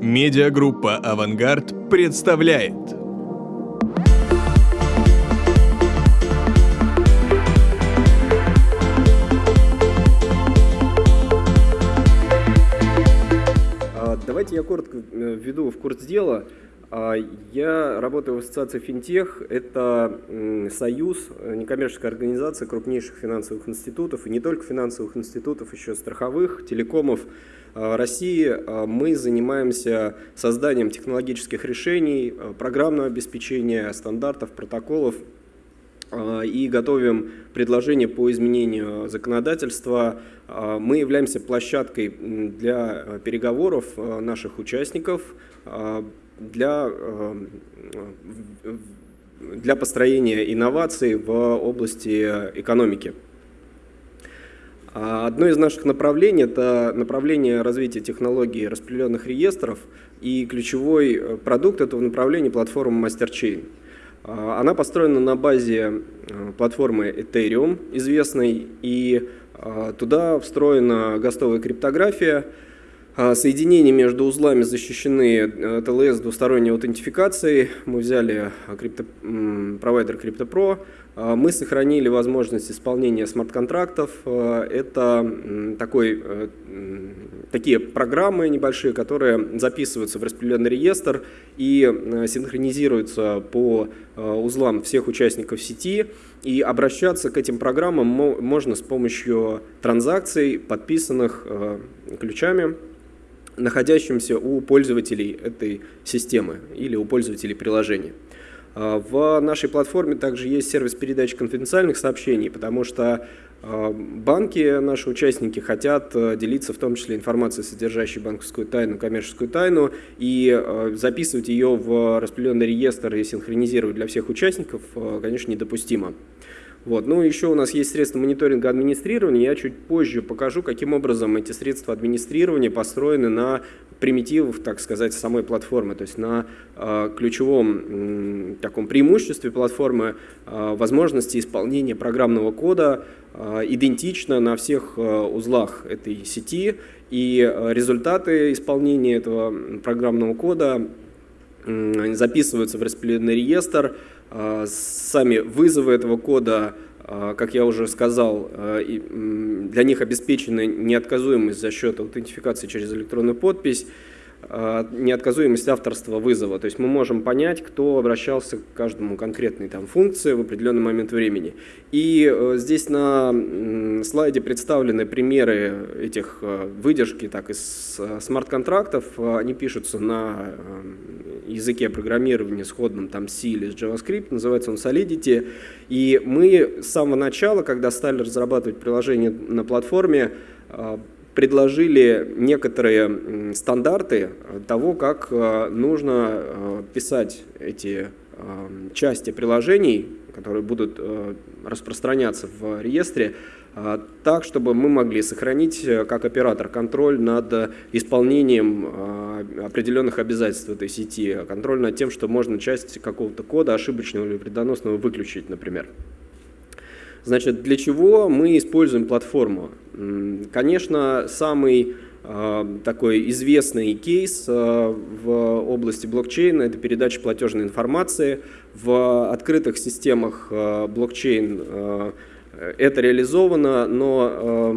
Медиагруппа «Авангард» представляет. А, Давайте я коротко э, введу в курс дела. А, Я работаю в ассоциации «Финтех». Это союз, э, некоммерческая организация крупнейших финансовых институтов, и не только финансовых институтов, еще страховых, телекомов а, России. А, Мы занимаемся созданием технологических решений, программного обеспечения, стандартов, протоколов и готовим предложения по изменению законодательства. Мы являемся площадкой для э, переговоров наших участников, для, э, для построения инноваций в области экономики. А Одно из наших направлений – это направление развития технологий распределенных реестров, и ключевой э, продукт этого направления – платформа MasterChain. А, Она построена на базе э, платформы Ethereum, известной, и а, туда встроена гостовая криптография, Соединения между узлами защищены э, TLS двусторонней аутентификацией. Мы взяли а, крипто- провайдер CryptoPro. А, Мы сохранили возможность исполнения смарт-контрактов. А, Это такой, э, такие программы небольшие, которые записываются в распределенный реестр и э, синхронизируются по э, узлам всех участников сети. И обращаться к этим программам мо- можно с помощью транзакций, подписанных э, ключами находящимся у пользователей этой системы или у пользователей приложения. А, В нашей платформе также есть сервис передачи конфиденциальных сообщений, потому что а, банки, наши участники, хотят э, делиться в том числе информацией, содержащей банковскую тайну, коммерческую тайну, и записывать ее в распределенный реестр и синхронизировать для всех участников, конечно, недопустимо. Вот. Ну, еще у нас есть средства мониторинга администрирования. Я чуть позже покажу, каким образом эти средства администрирования построены на примитивах, так сказать, самой платформы, то есть на э, ключевом м, таком преимуществе платформы э, возможности исполнения программного кода э, идентично на всех э, узлах этой сети, и э, результаты исполнения этого программного кода записываются в распределенный реестр. А, Сами вызовы этого кода, а, как я уже сказал, м, для них обеспечена неотказуемость за счет аутентификации через электронную подпись, неотказуемость авторства вызова. То есть мы можем понять, кто обращался к каждому конкретной там, функции в определенный момент времени. И э, здесь на слайде представлены примеры этих э, выдержки так, из э, смарт-контрактов. Они пишутся на языке программирования сходном там C или JavaScript, называется он Solidity. И мы с самого начала, когда стали разрабатывать приложение на платформе, предложили некоторые стандарты того, как э, нужно э, писать эти э, части приложений, которые будут распространяться в реестре, так, чтобы мы могли сохранить как оператор контроль над исполнением определенных обязательств этой сети, контроль над тем, что можно часть какого-то кода ошибочного или вредоносного выключить, например. Значит, для чего мы используем платформу? Конечно, самый э, такой известный кейс э, в области блокчейна – это передача платежной информации. В открытых системах э, блокчейн это реализовано, но э,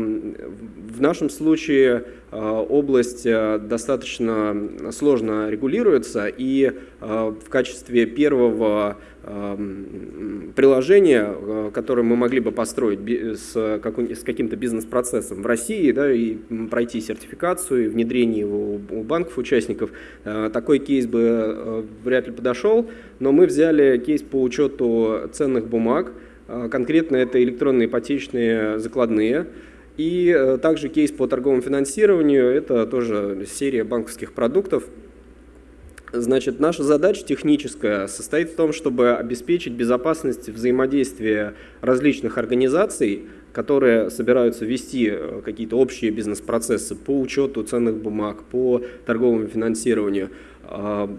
в нашем случае э, область э, достаточно сложно регулируется, и э, в качестве первого э, м, приложения, которое мы могли бы построить с, каким-то бизнес-процессом в России, да, и пройти сертификацию, и внедрение его у банков-участников, такой кейс бы вряд ли подошел, но мы взяли кейс по учету ценных бумаг, Конкретно это электронные ипотечные закладные. И э, также кейс по торговому финансированию, это тоже серия банковских продуктов. Значит, наша задача техническая состоит в том, чтобы обеспечить безопасность взаимодействия различных организаций, которые собираются вести э, какие-то общие бизнес-процессы по учету ценных бумаг, по торговому финансированию. А,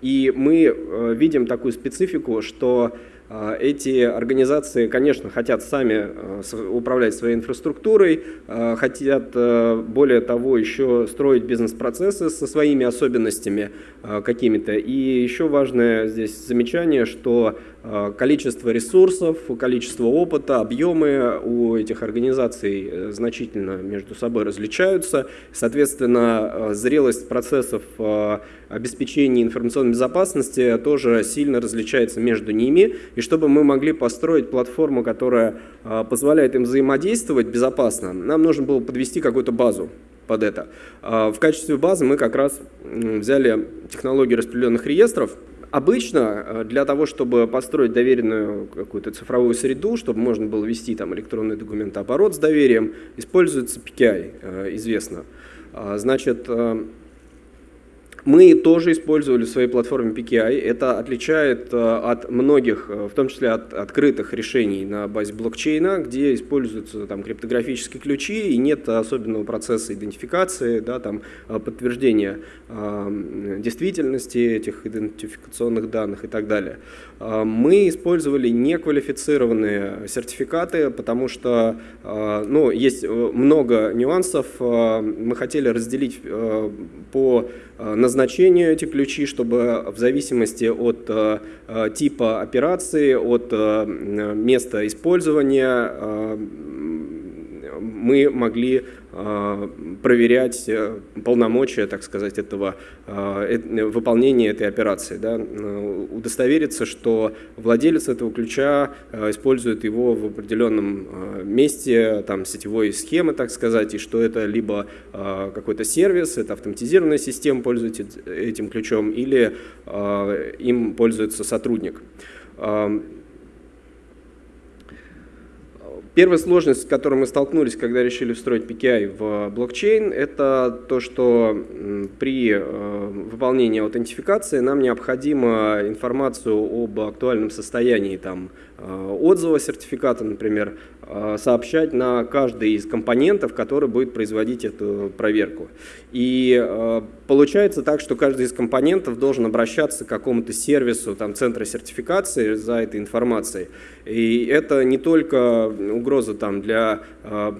И мы э, видим такую специфику, что А, эти организации, конечно, хотят сами э, управлять своей инфраструктурой, э, хотят, э, более того, еще строить бизнес-процессы со своими особенностями какими-то. И еще важное здесь замечание, что количество ресурсов, количество опыта, объемы у этих организаций значительно между собой различаются. Соответственно, зрелость процессов обеспечения информационной безопасности тоже сильно различается между ними. И чтобы мы могли построить платформу, которая позволяет им взаимодействовать безопасно, нам нужно было подвести какую-то базу под это. В качестве базы мы как раз взяли технологию распределенных реестров. Обычно а, для того, чтобы построить доверенную какую-то цифровую среду, чтобы можно было вести там электронный документооборот с доверием, используется PKI, известно. Значит, мы тоже использовали в своей платформе PKI. Это отличает э, от многих, э, в том числе от открытых решений на базе блокчейна, где используются там, криптографические ключи и нет особенного процесса идентификации, да, там, э, подтверждения э, действительности этих идентификационных данных и так далее. Мы использовали неквалифицированные сертификаты, потому что э, ну, есть много нюансов. Мы хотели разделить по Э, назначению эти ключи, чтобы в зависимости от э, э, типа операции, от места использования мы могли а, проверять э, полномочия, так сказать, этого э, выполнения этой операции, да, удостовериться, что владелец этого ключа э, использует его в определенном месте, там сетевой схемы, так сказать, и что это либо какой-то сервис, это автоматизированная система пользуется этим ключом, или им пользуется сотрудник. Первая сложность, с которой мы столкнулись, когда решили встроить PKI в блокчейн, это то, что при э, выполнении аутентификации нам необходимо информацию об актуальном состоянии там, э, отзыва сертификата, например, э, сообщать на каждый из компонентов, который будет производить эту проверку. И получается так, что каждый из компонентов должен обращаться к какому-то сервису там, центра сертификации за этой информацией. И это не только угроза там, для э,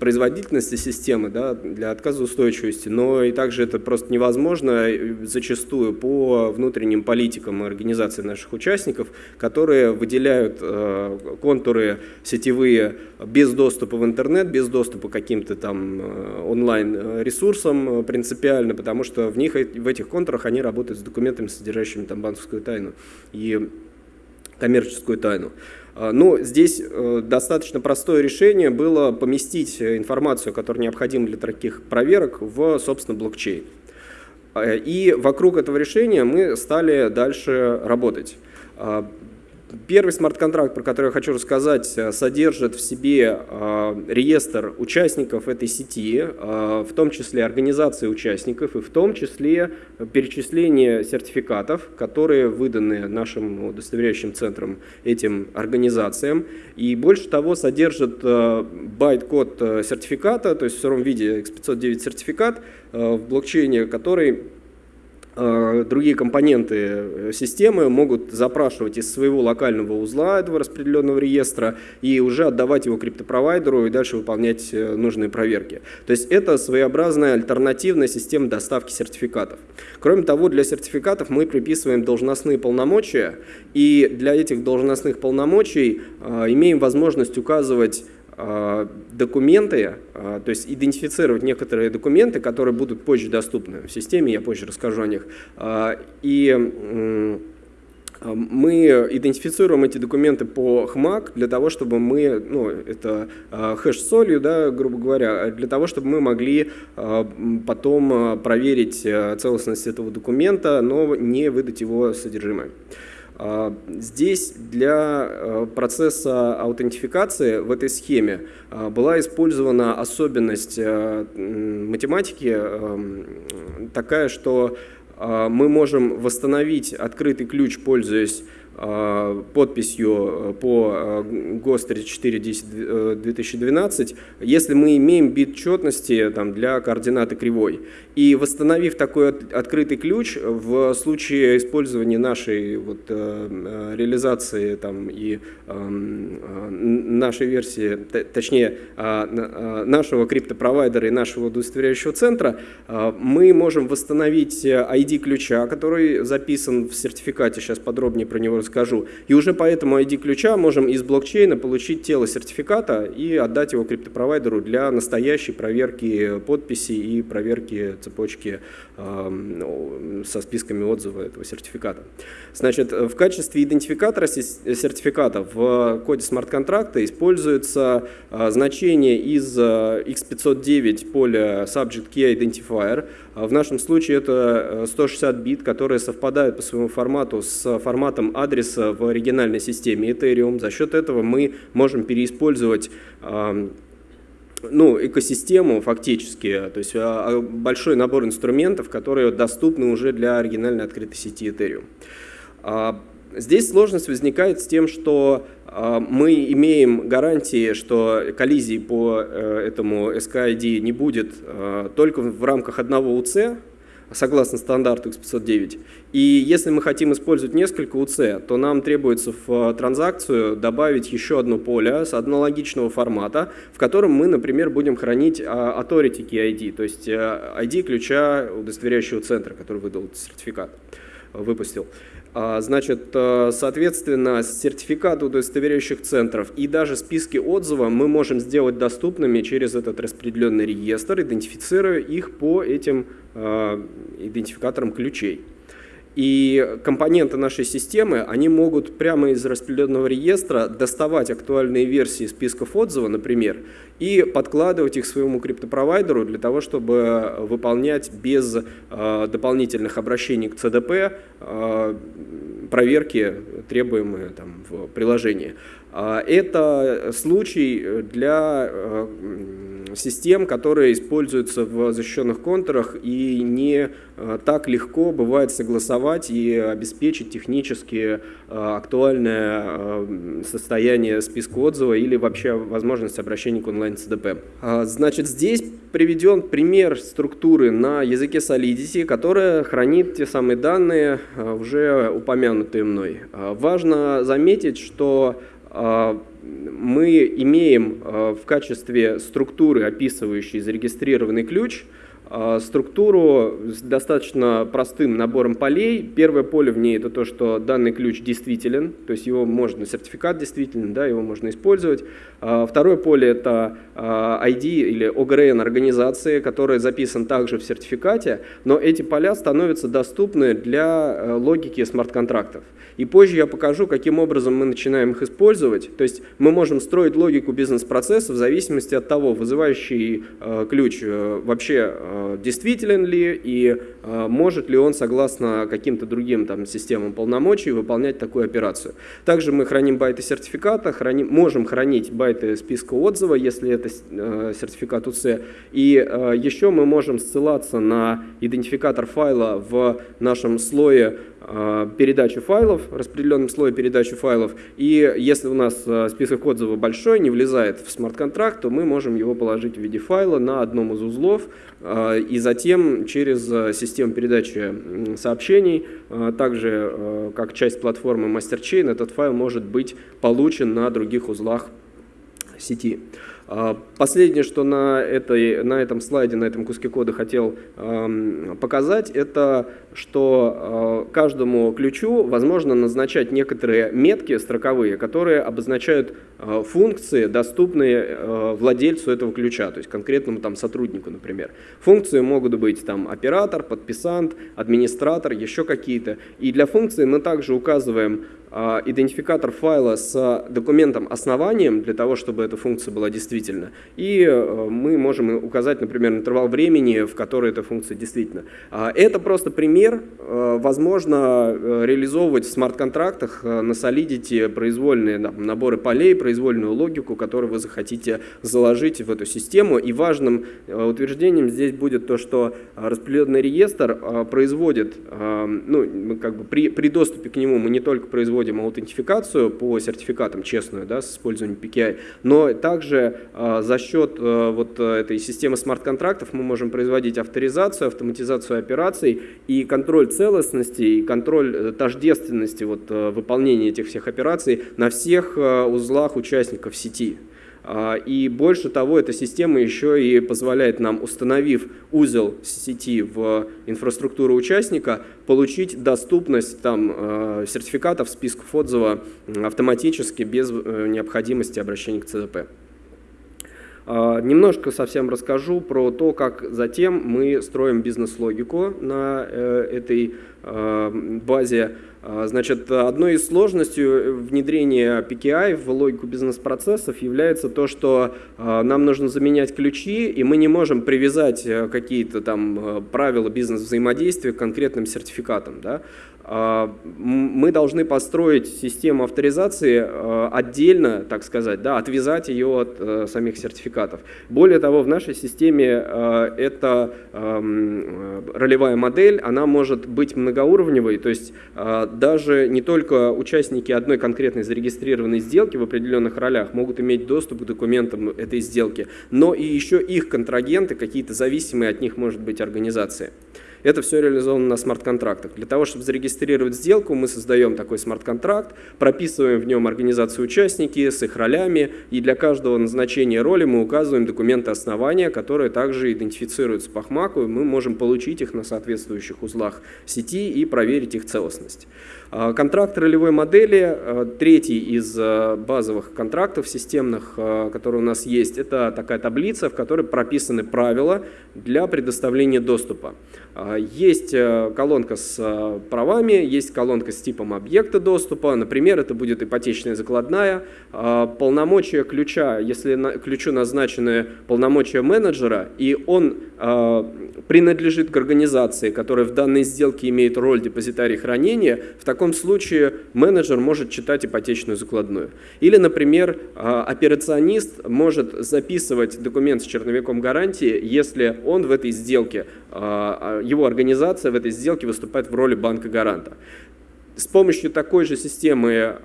производительности системы, да, для отказоустойчивости, но и также это просто невозможно зачастую по внутренним политикам организации наших участников, которые выделяют э, контуры сетевые без доступа в интернет, без доступа к каким-то там э, онлайн-ресурсам принципиально, потому что в них, в этих контурах они работают с документами, содержащими там банковскую тайну. И коммерческую тайну. А, но здесь э, достаточно простое решение было поместить информацию, которая необходима для таких проверок, в, собственно, блокчейн. А, и вокруг этого решения мы стали дальше работать. Первый смарт-контракт, про который я хочу рассказать, э, содержит в себе э, реестр участников этой сети, э, в том числе организации участников и в том числе перечисление сертификатов, которые выданы нашим удостоверяющим центром этим организациям. И больше того, содержит байт-код сертификата, то есть в сыром виде X509 сертификат в блокчейне, который другие компоненты э, системы могут запрашивать из своего локального узла этого распределенного реестра и уже отдавать его криптопровайдеру и дальше выполнять э, нужные проверки. То есть это своеобразная альтернативная система доставки сертификатов. Кроме того, для сертификатов мы приписываем должностные полномочия, и для этих должностных полномочий имеем возможность указывать документы, а, то есть идентифицировать некоторые документы, которые будут позже доступны в системе, я позже расскажу о них. А, и мы идентифицируем эти документы по HMAC для того, чтобы мы, ну, это хэш солью, да, грубо говоря, для того, чтобы мы могли потом проверить целостность этого документа, но не выдать его содержимое. А, здесь для э, процесса аутентификации в этой схеме а, была использована особенность э, математики эм, такая, что а, мы можем восстановить открытый ключ, пользуясь э, подписью по ГОСТ 3410-2012, если мы имеем бит четности там, для координаты кривой. И восстановив такой открытый ключ, в случае использования нашей вот, реализации там, и нашей версии, точнее, нашего криптопровайдера и нашего удостоверяющего центра, мы можем восстановить ID ключа, который записан в сертификате, сейчас подробнее про него расскажу. И уже по этому ID ключа можем из блокчейна получить тело сертификата и отдать его криптопровайдеру для настоящей проверки подписи и проверки цепочки э, со списками отзыва этого сертификата. Значит, в качестве идентификатора сертификата в коде смарт-контракта используется э, значение из э, x509 поля Subject Key Identifier. В нашем случае это 160 бит, которые совпадают по своему формату с форматом адреса в оригинальной системе Ethereum. За счет этого мы можем переиспользовать ну, экосистему фактически, то есть а, а, большой набор инструментов, которые доступны уже для оригинальной открытой сети Ethereum. А, здесь сложность возникает с тем, что мы имеем гарантии, что коллизий по э, этому SKID не будет только в рамках одного УЦ, согласно стандарту X509. И если мы хотим использовать несколько УЦ, то нам требуется в транзакцию добавить еще одно поле с аналогичного формата, в котором мы, например, будем хранить а, authority key ID, то есть ID э, ключа удостоверяющего центра, который выдал сертификат, выпустил. А, значит, э, соответственно, сертификаты удостоверяющих центров и даже списки отзывов мы можем сделать доступными через этот распределенный реестр, идентифицируя их по этим э, идентификаторам ключей. И компоненты нашей системы, они могут прямо из распределенного реестра доставать актуальные версии списков отзыва, например, и подкладывать их своему криптопровайдеру для того, чтобы выполнять без э, дополнительных обращений к э, проверки, требуемые там, в приложении. А, это случай для э, систем, которые используются в защищенных контурах и не э, так легко бывает согласовать и обеспечить технически э, актуальное состояние списка отзыва или вообще возможность обращения к онлайн-ЦДП. А, значит, здесь приведен пример структуры на языке Solidity, которая хранит те самые данные, уже упомянутые мной. А, важно заметить, что а, мы имеем а, в качестве структуры, описывающей зарегистрированный ключ, структуру с достаточно простым набором полей. Первое поле в ней это то, что данный ключ действителен, то есть его можно, сертификат действителен, да, его можно использовать. А, второе поле это ID а, или OGRN организации, который записан также в сертификате, но эти поля становятся доступны для логики смарт-контрактов. И позже я покажу, каким образом мы начинаем их использовать. То есть мы можем строить логику бизнес-процесса в зависимости от того, вызывающий ключ вообще Э, действителен ли и э, может ли он, согласно каким-то другим там, системам полномочий, выполнять такую операцию. Также мы храним байты сертификата, храним, можем хранить байты списка отзыва, если это э, сертификат УЦ. И еще мы можем ссылаться на идентификатор файла в нашем слое Э, передачу файлов, распределенном слое передачи файлов. И если у нас э, список отзывов большой, не влезает в смарт-контракт, то мы можем его положить в виде файла на одном из узлов э, и затем через систему передачи сообщений, также как часть платформы MasterChain, этот файл может быть получен на других узлах сети. А, последнее, что на, этой, на этом слайде, на этом куске кода хотел показать, это что э, каждому ключу возможно назначать некоторые метки строковые, которые обозначают функции, доступные э, владельцу этого ключа, то есть конкретному там, сотруднику, например. Функции могут быть там, оператор, подписант, администратор, еще какие-то. И для функции мы также указываем а, идентификатор файла с документом основанием для того, чтобы эта функция была действительно. И э, мы можем указать, например, интервал времени, в который эта функция действительно. А, это просто пример. Э, возможно э, реализовывать в смарт-контрактах на Solidity произвольные наборы полей, произвольную логику, которую вы захотите заложить в эту систему. И важным утверждением здесь будет то, что распределенный реестр производит, ну, как бы при, при доступе к нему мы не только производим аутентификацию по сертификатам честную, да, с использованием PKI, но также за счет вот этой системы смарт-контрактов мы можем производить авторизацию, автоматизацию операций и контроль целостности, и контроль э, тождественности вот, э, выполнения этих всех операций на всех э, участников сети. А, и больше того, эта система еще и позволяет нам, установив узел сети в инфраструктуру участника, получить доступность там, сертификатов, списков отзыва автоматически, без необходимости обращения к ЦДП. А, немножко совсем расскажу про то, как затем мы строим бизнес-логику на э, этой а, базе. А, значит, одной из сложностей внедрения PKI в логику бизнес-процессов является то, что нам нужно заменять ключи, и мы не можем привязать э, какие-то там э, правила бизнес-взаимодействия к конкретным сертификатам. Да? А, мы должны построить систему авторизации отдельно, так сказать, да, отвязать ее от э, самих сертификатов. Более того, в нашей системе э, эта ролевая модель, она может быть многоуровневой, то есть э, даже не только участники одной конкретной зарегистрированной сделки в определенных ролях могут иметь доступ к документам этой сделки, но и еще их контрагенты, какие-то зависимые от них, может быть, организации. Это все реализовано на смарт-контрактах. Для того, чтобы зарегистрировать сделку, мы создаем такой смарт-контракт, прописываем в нем организацию участники с их ролями, и для каждого назначения роли мы указываем документы основания, которые также идентифицируются по HMAC, и мы можем получить их на соответствующих узлах сети и проверить их целостность. А, контракт ролевой модели, а, третий из а, базовых контрактов системных, которые у нас есть, это такая таблица, в которой прописаны правила для предоставления доступа. Есть колонка с правами, есть колонка с типом объекта доступа, например, это будет ипотечная закладная, полномочия ключа, если ключу назначены полномочия менеджера, и он принадлежит к организации, которая в данной сделке имеет роль депозитария хранения, в таком случае менеджер может читать ипотечную закладную. Или, например, а, операционист может записывать документ с черновиком гарантии, если он в этой сделке, а, а, его организация в этой сделке выступает в роли банка-гаранта. С помощью такой же системы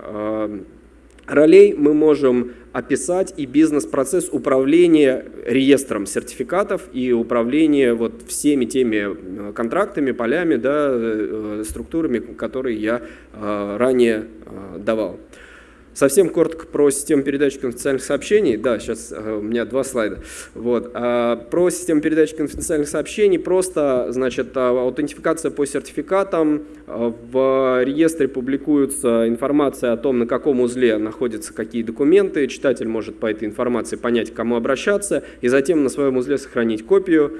ролей мы можем описать и бизнес-процесс управления реестром сертификатов и управления вот всеми теми э, контрактами, полями, да, э, э, структурами, которые я ранее давал. Совсем коротко про систему передачи конфиденциальных сообщений. Да, сейчас э, у меня два слайда. Вот. А, про систему передачи конфиденциальных сообщений просто, значит, а, аутентификация по сертификатам. А, в реестре публикуется информация о том, на каком узле находятся какие документы. Читатель может по этой информации понять, к кому обращаться, и затем на своем узле сохранить копию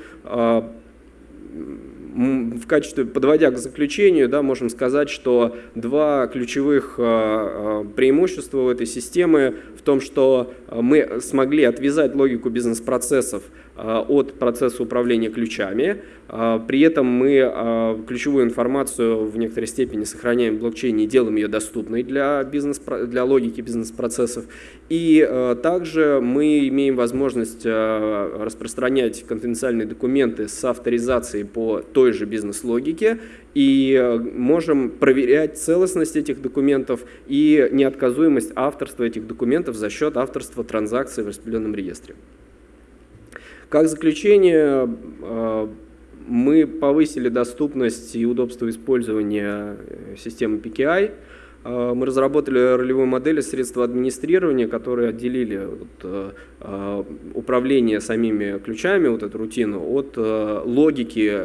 в качестве, подводя к заключению, да, можем сказать, что два ключевых а, а, преимущества у этой системы в том, что мы смогли отвязать логику бизнес-процессов а, от процесса управления ключами. А, при этом мы ключевую информацию в некоторой степени сохраняем в блокчейне и делаем ее доступной для, бизнес, для логики бизнес-процессов. И также мы имеем возможность распространять конфиденциальные документы с авторизацией по той же бизнес-логике и можем проверять целостность этих документов и неотказуемость авторства этих документов за счет авторства транзакций в распределенном реестре. Как заключение, э, мы повысили доступность и удобство использования э, системы PKI. Э, мы разработали ролевую модель средства администрирования, которые отделили вот, управление самими ключами, вот эту рутину, от логики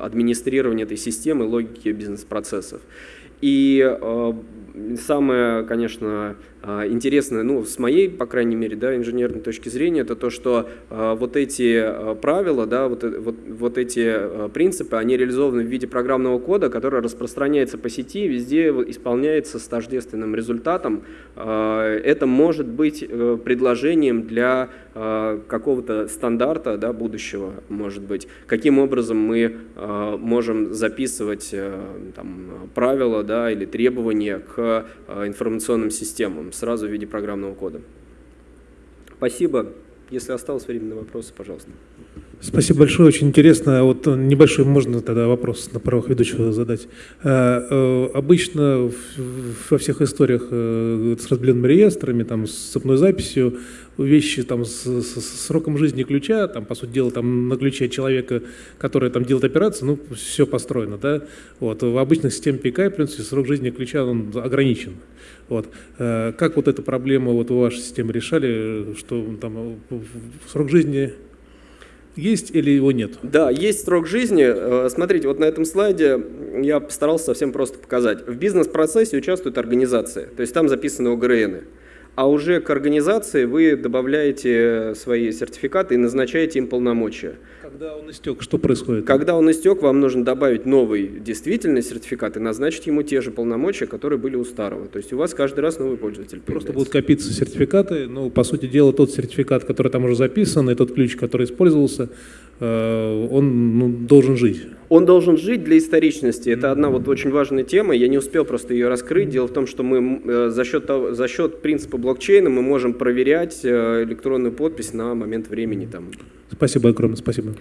администрирования этой системы, логики бизнес-процессов. И самое, конечно, а, интересное, ну, с моей, по крайней мере, да, инженерной точки зрения, это то, что э, вот эти э, правила, да, вот, э, вот, вот эти принципы, они реализованы в виде программного кода, который распространяется по сети, везде исполняется с тождественным результатом. Это может быть э, предложением для какого-то стандарта да, будущего, может быть, каким образом мы можем записывать э, там, правила, да, или требования к информационным системам сразу в виде программного кода. Спасибо. Если осталось время на вопросы, пожалуйста. Спасибо большое, очень интересно. Вот небольшой можно тогда вопрос на правах ведущего задать. Э, э, обычно во всех историях э, с разбленными реестрами, там, с цепной записью, вещи там, с, с, с сроком жизни ключа, там, по сути дела, там, на ключе человека, который там делает операцию, ну, все построено. Да? Вот. В обычных системах PKI, в принципе, срок жизни ключа он ограничен. Вот. Как вот эту проблему вот, в вашей системе решали, что там срок жизни есть или его нет? Да, есть срок жизни. Э, смотрите, вот на этом слайде я постарался совсем просто показать. В бизнес-процессе участвуют организации, то есть там записаны ОГРНы а уже к организации вы добавляете свои сертификаты и назначаете им полномочия. Когда он истек, что происходит? Когда он истек, вам нужно добавить новый действительный сертификат и назначить ему те же полномочия, которые были у старого. То есть у вас каждый раз новый пользователь появляется. Просто будут копиться сертификаты, но по сути дела тот сертификат, который там уже записан, и тот ключ, который использовался, он ну, должен жить. Он должен жить для историчности. Это одна вот очень важная тема. Я не успел просто ее раскрыть. Дело в том, что мы э, за счет, того, за счет принципа блокчейна мы можем проверять э, электронную подпись на момент времени. Там. Спасибо огромное. Спасибо.